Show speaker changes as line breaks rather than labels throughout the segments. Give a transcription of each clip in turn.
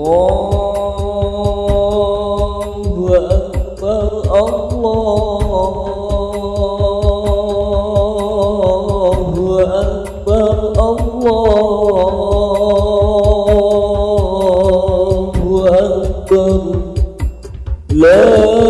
Allahu Akbar Allahu Akbar Allahu Akbar La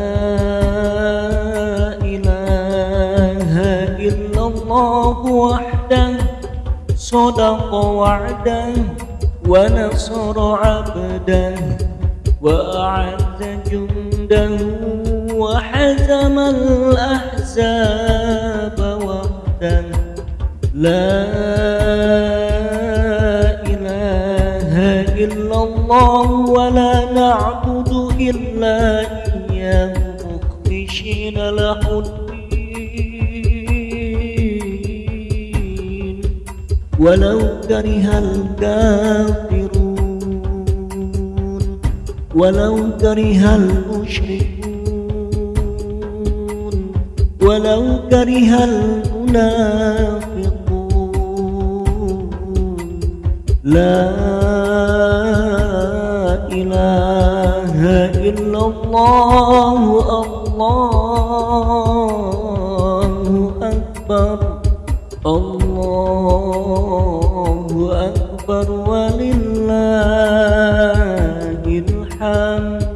إله إلا الله وحده صدق وعده ونصر عبده وأعز جنده وحزم الأحزاب وحده. لا إله إلا الله ولا نعبد إلا إياه مخلصين له الدين. ولو كره الكافرون ولو كره المشركون ولو كره المنافقون. لا إله إلا الله الله الله أكبر ولله الحمد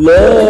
الله